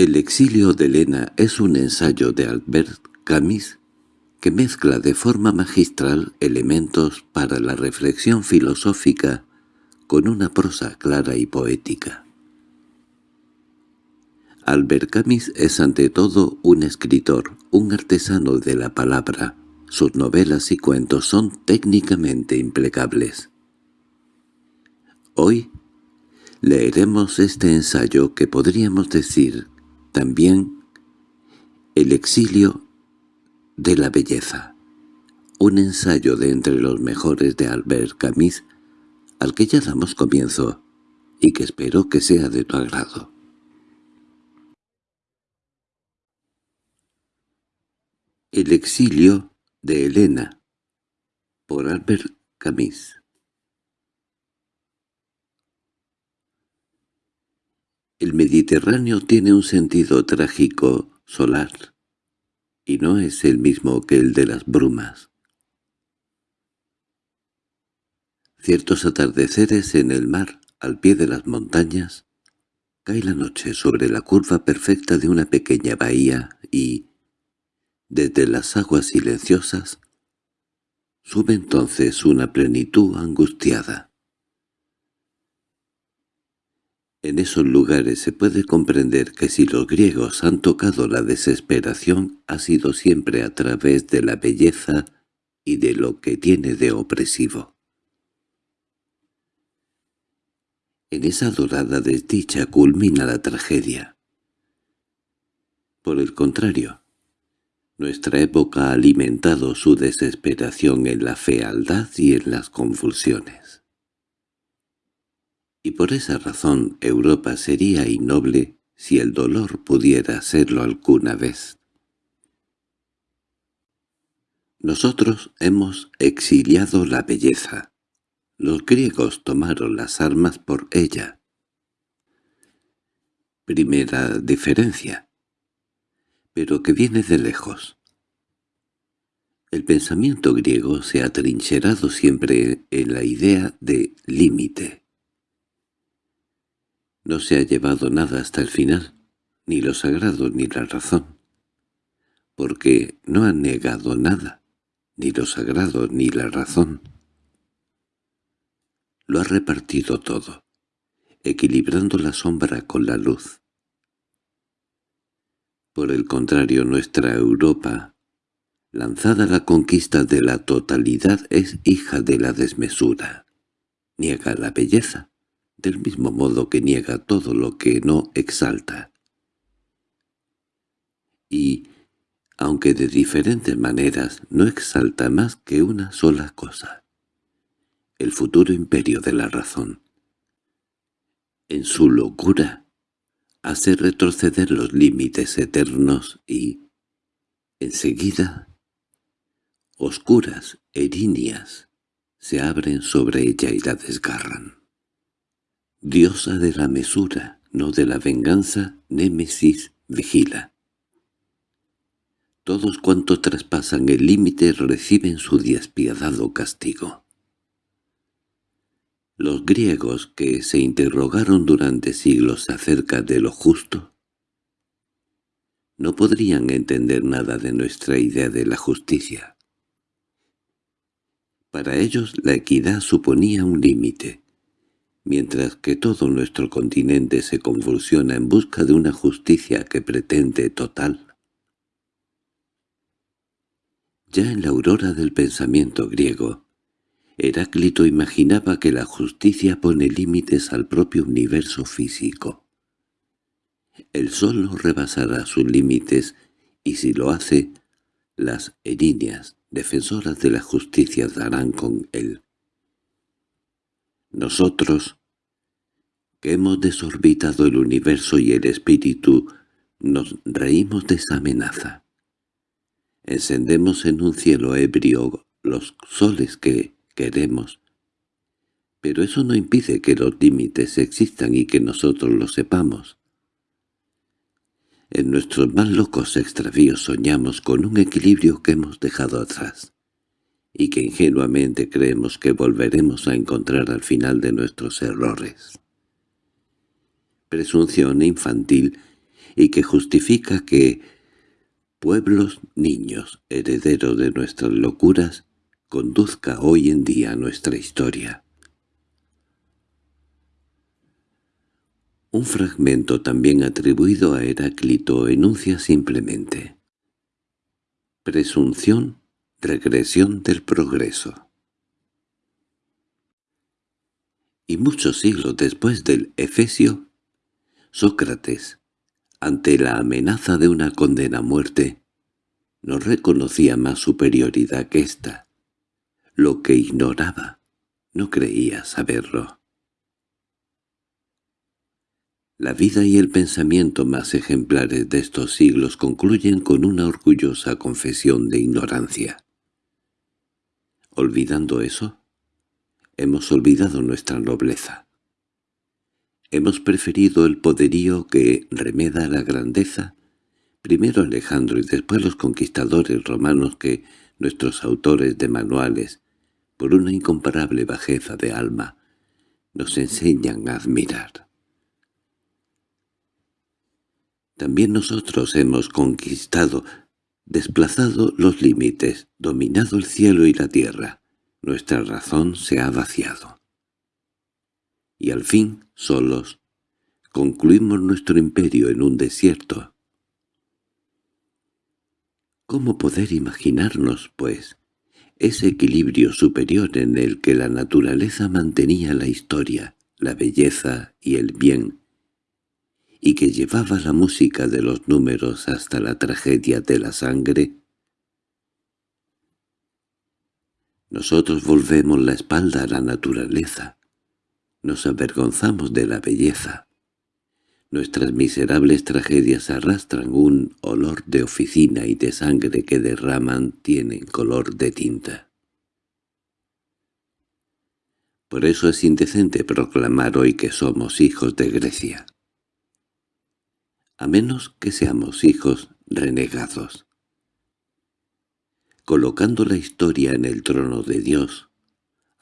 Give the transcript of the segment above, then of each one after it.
El exilio de Elena es un ensayo de Albert Camus que mezcla de forma magistral elementos para la reflexión filosófica con una prosa clara y poética. Albert Camus es ante todo un escritor, un artesano de la palabra. Sus novelas y cuentos son técnicamente impecables. Hoy leeremos este ensayo que podríamos decir también El exilio de la belleza, un ensayo de entre los mejores de Albert Camus, al que ya damos comienzo, y que espero que sea de tu agrado. El exilio de Elena, por Albert Camus El Mediterráneo tiene un sentido trágico solar, y no es el mismo que el de las brumas. Ciertos atardeceres en el mar, al pie de las montañas, cae la noche sobre la curva perfecta de una pequeña bahía y, desde las aguas silenciosas, sube entonces una plenitud angustiada. En esos lugares se puede comprender que si los griegos han tocado la desesperación ha sido siempre a través de la belleza y de lo que tiene de opresivo. En esa dorada desdicha culmina la tragedia. Por el contrario, nuestra época ha alimentado su desesperación en la fealdad y en las convulsiones y por esa razón Europa sería innoble si el dolor pudiera serlo alguna vez. Nosotros hemos exiliado la belleza. Los griegos tomaron las armas por ella. Primera diferencia, pero que viene de lejos. El pensamiento griego se ha trincherado siempre en la idea de límite. No se ha llevado nada hasta el final, ni lo sagrado ni la razón, porque no ha negado nada, ni lo sagrado ni la razón. Lo ha repartido todo, equilibrando la sombra con la luz. Por el contrario, nuestra Europa, lanzada la conquista de la totalidad, es hija de la desmesura. Niega la belleza, del mismo modo que niega todo lo que no exalta. Y, aunque de diferentes maneras, no exalta más que una sola cosa, el futuro imperio de la razón. En su locura, hace retroceder los límites eternos y, enseguida, oscuras erinias se abren sobre ella y la desgarran. Diosa de la mesura, no de la venganza, Némesis vigila. Todos cuantos traspasan el límite reciben su despiadado castigo. Los griegos que se interrogaron durante siglos acerca de lo justo no podrían entender nada de nuestra idea de la justicia. Para ellos la equidad suponía un límite, mientras que todo nuestro continente se convulsiona en busca de una justicia que pretende total. Ya en la aurora del pensamiento griego, Heráclito imaginaba que la justicia pone límites al propio universo físico. El sol no rebasará sus límites y si lo hace, las erinias, defensoras de la justicia, darán con él. Nosotros, que hemos desorbitado el universo y el espíritu, nos reímos de esa amenaza. Encendemos en un cielo ebrio los soles que queremos, pero eso no impide que los límites existan y que nosotros lo sepamos. En nuestros más locos extravíos soñamos con un equilibrio que hemos dejado atrás y que ingenuamente creemos que volveremos a encontrar al final de nuestros errores. Presunción infantil y que justifica que pueblos niños, herederos de nuestras locuras, conduzca hoy en día nuestra historia. Un fragmento también atribuido a Heráclito enuncia simplemente Presunción, regresión del progreso. Y muchos siglos después del Efesio, Sócrates, ante la amenaza de una condena a muerte, no reconocía más superioridad que ésta. Lo que ignoraba, no creía saberlo. La vida y el pensamiento más ejemplares de estos siglos concluyen con una orgullosa confesión de ignorancia. Olvidando eso, hemos olvidado nuestra nobleza. Hemos preferido el poderío que remeda la grandeza, primero Alejandro y después los conquistadores romanos que nuestros autores de manuales, por una incomparable bajeza de alma, nos enseñan a admirar. También nosotros hemos conquistado, desplazado los límites, dominado el cielo y la tierra. Nuestra razón se ha vaciado y al fin, solos, concluimos nuestro imperio en un desierto. ¿Cómo poder imaginarnos, pues, ese equilibrio superior en el que la naturaleza mantenía la historia, la belleza y el bien, y que llevaba la música de los números hasta la tragedia de la sangre? Nosotros volvemos la espalda a la naturaleza, nos avergonzamos de la belleza. Nuestras miserables tragedias arrastran un olor de oficina y de sangre que derraman tienen color de tinta. Por eso es indecente proclamar hoy que somos hijos de Grecia. A menos que seamos hijos renegados. Colocando la historia en el trono de Dios,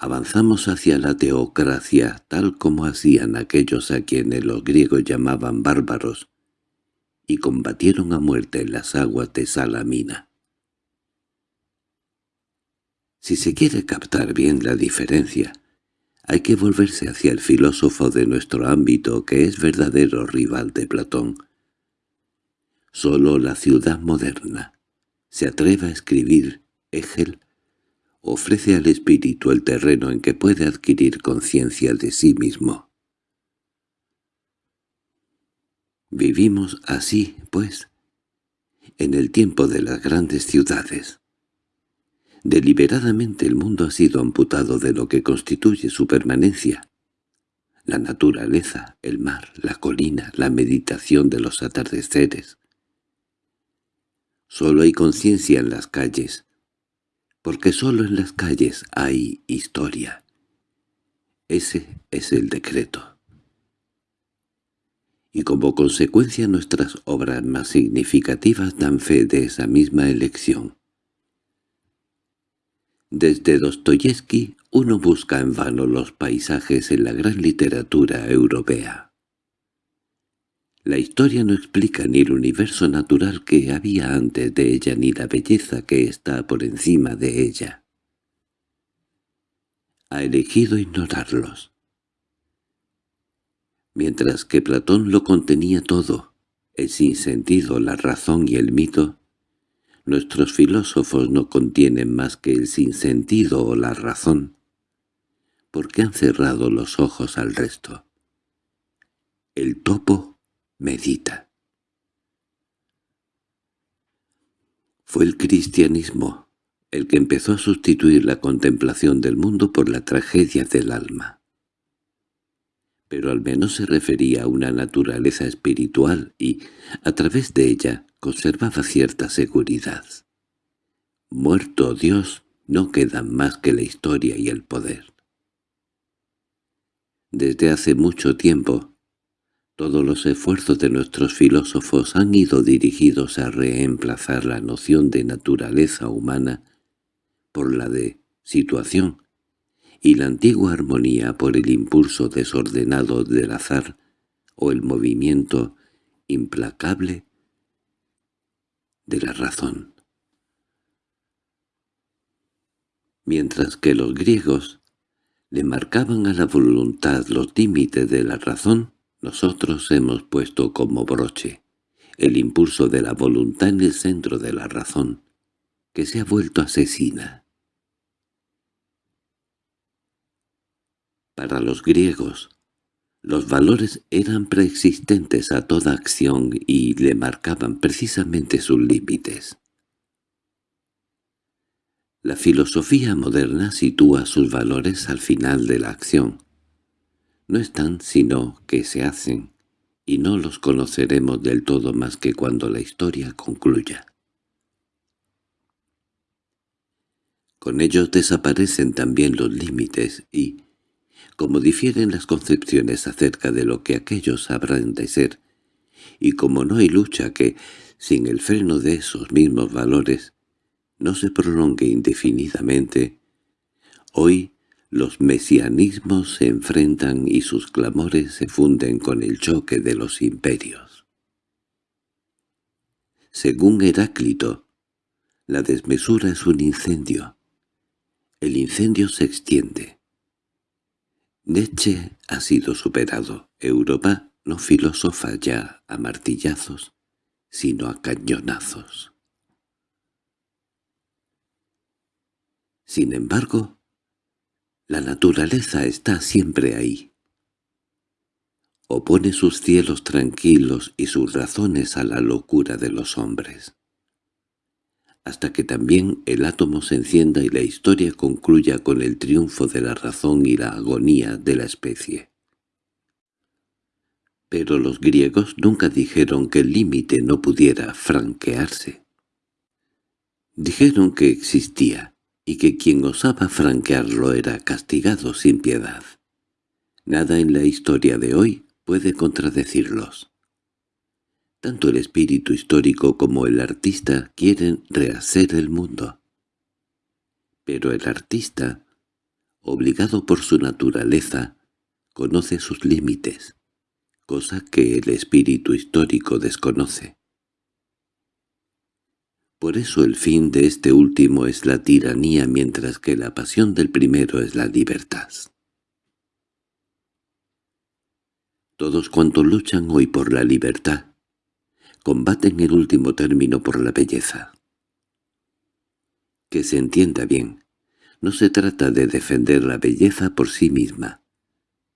Avanzamos hacia la teocracia tal como hacían aquellos a quienes los griegos llamaban bárbaros, y combatieron a muerte en las aguas de Salamina. Si se quiere captar bien la diferencia, hay que volverse hacia el filósofo de nuestro ámbito que es verdadero rival de Platón. Solo la ciudad moderna se atreve a escribir Hegel ofrece al espíritu el terreno en que puede adquirir conciencia de sí mismo. Vivimos así, pues, en el tiempo de las grandes ciudades. Deliberadamente el mundo ha sido amputado de lo que constituye su permanencia. La naturaleza, el mar, la colina, la meditación de los atardeceres. Solo hay conciencia en las calles, porque solo en las calles hay historia. Ese es el decreto. Y como consecuencia nuestras obras más significativas dan fe de esa misma elección. Desde Dostoyevsky uno busca en vano los paisajes en la gran literatura europea. La historia no explica ni el universo natural que había antes de ella ni la belleza que está por encima de ella. Ha elegido ignorarlos. Mientras que Platón lo contenía todo, el sinsentido, la razón y el mito, nuestros filósofos no contienen más que el sinsentido o la razón, porque han cerrado los ojos al resto. El topo Medita. Fue el cristianismo el que empezó a sustituir la contemplación del mundo por la tragedia del alma. Pero al menos se refería a una naturaleza espiritual y, a través de ella, conservaba cierta seguridad. Muerto Dios, no quedan más que la historia y el poder. Desde hace mucho tiempo, todos los esfuerzos de nuestros filósofos han ido dirigidos a reemplazar la noción de naturaleza humana por la de situación, y la antigua armonía por el impulso desordenado del azar o el movimiento implacable de la razón. Mientras que los griegos le marcaban a la voluntad los límites de la razón, nosotros hemos puesto como broche el impulso de la voluntad en el centro de la razón, que se ha vuelto asesina. Para los griegos, los valores eran preexistentes a toda acción y le marcaban precisamente sus límites. La filosofía moderna sitúa sus valores al final de la acción. No están sino que se hacen, y no los conoceremos del todo más que cuando la historia concluya. Con ellos desaparecen también los límites y, como difieren las concepciones acerca de lo que aquellos habrán de ser, y como no hay lucha que, sin el freno de esos mismos valores, no se prolongue indefinidamente, hoy los mesianismos se enfrentan y sus clamores se funden con el choque de los imperios. Según Heráclito, la desmesura es un incendio. El incendio se extiende. Nietzsche ha sido superado. Europa no filosofa ya a martillazos, sino a cañonazos. Sin embargo, la naturaleza está siempre ahí. Opone sus cielos tranquilos y sus razones a la locura de los hombres hasta que también el átomo se encienda y la historia concluya con el triunfo de la razón y la agonía de la especie. Pero los griegos nunca dijeron que el límite no pudiera franquearse. Dijeron que existía, y que quien osaba franquearlo era castigado sin piedad. Nada en la historia de hoy puede contradecirlos. Tanto el espíritu histórico como el artista quieren rehacer el mundo. Pero el artista, obligado por su naturaleza, conoce sus límites, cosa que el espíritu histórico desconoce. Por eso el fin de este último es la tiranía mientras que la pasión del primero es la libertad. Todos cuantos luchan hoy por la libertad combaten el último término por la belleza. Que se entienda bien, no se trata de defender la belleza por sí misma.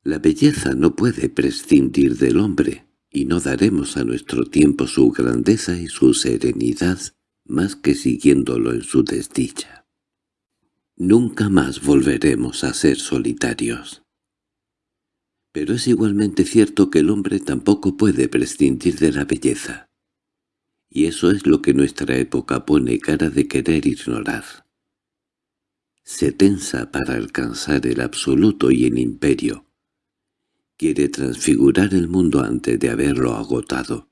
La belleza no puede prescindir del hombre, y no daremos a nuestro tiempo su grandeza y su serenidad más que siguiéndolo en su desdicha. Nunca más volveremos a ser solitarios. Pero es igualmente cierto que el hombre tampoco puede prescindir de la belleza y eso es lo que nuestra época pone cara de querer ignorar. Se tensa para alcanzar el absoluto y el imperio. Quiere transfigurar el mundo antes de haberlo agotado,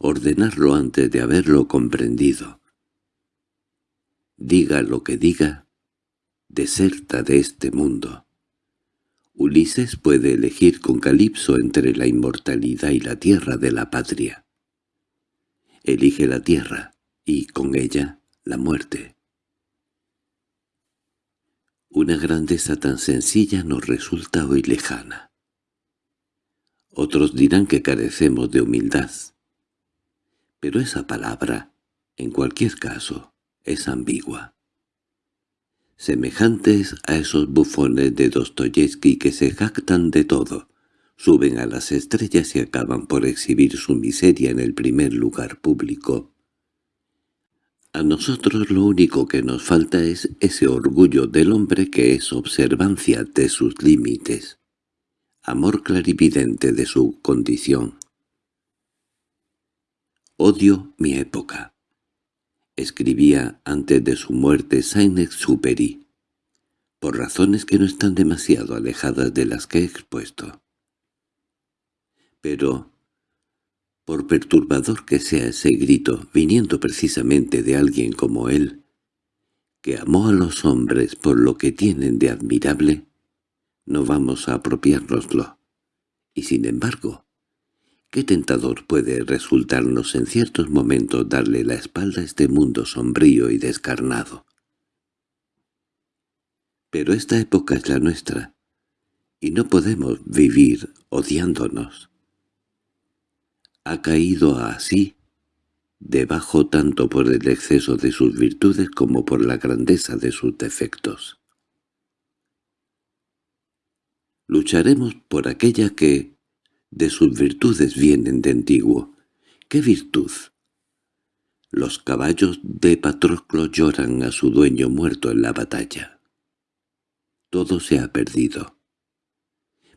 ordenarlo antes de haberlo comprendido. Diga lo que diga, deserta de este mundo. Ulises puede elegir con Calipso entre la inmortalidad y la tierra de la patria elige la tierra, y con ella la muerte. Una grandeza tan sencilla nos resulta hoy lejana. Otros dirán que carecemos de humildad. Pero esa palabra, en cualquier caso, es ambigua. Semejantes a esos bufones de Dostoyevsky que se jactan de todo, suben a las estrellas y acaban por exhibir su miseria en el primer lugar público. A nosotros lo único que nos falta es ese orgullo del hombre que es observancia de sus límites, amor clarividente de su condición. Odio mi época. Escribía antes de su muerte Saint-Exupéry, por razones que no están demasiado alejadas de las que he expuesto. Pero, por perturbador que sea ese grito, viniendo precisamente de alguien como él, que amó a los hombres por lo que tienen de admirable, no vamos a apropiárnoslo. Y sin embargo, Qué tentador puede resultarnos en ciertos momentos darle la espalda a este mundo sombrío y descarnado. Pero esta época es la nuestra, y no podemos vivir odiándonos. Ha caído así, debajo tanto por el exceso de sus virtudes como por la grandeza de sus defectos. Lucharemos por aquella que, de sus virtudes vienen de antiguo. ¿Qué virtud? Los caballos de Patroclo lloran a su dueño muerto en la batalla. Todo se ha perdido.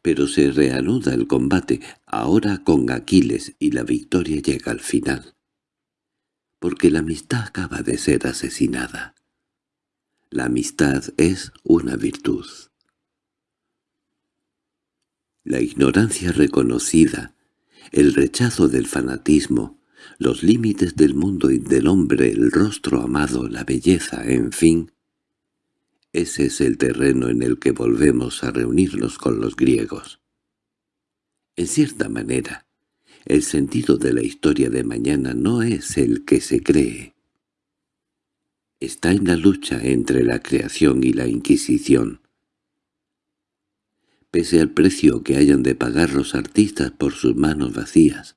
Pero se reanuda el combate, ahora con Aquiles, y la victoria llega al final. Porque la amistad acaba de ser asesinada. La amistad es una virtud. La ignorancia reconocida, el rechazo del fanatismo, los límites del mundo y del hombre, el rostro amado, la belleza, en fin. Ese es el terreno en el que volvemos a reunirnos con los griegos. En cierta manera, el sentido de la historia de mañana no es el que se cree. Está en la lucha entre la creación y la Inquisición, Pese al precio que hayan de pagar los artistas por sus manos vacías,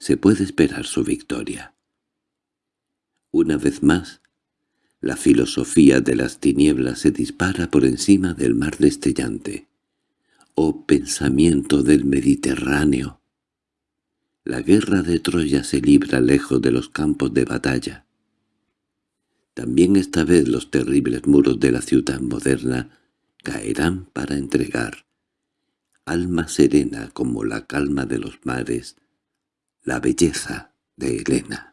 se puede esperar su victoria. Una vez más, la filosofía de las tinieblas se dispara por encima del mar destellante. ¡Oh pensamiento del Mediterráneo! La guerra de Troya se libra lejos de los campos de batalla. También esta vez los terribles muros de la ciudad moderna caerán para entregar alma serena como la calma de los mares, la belleza de Helena.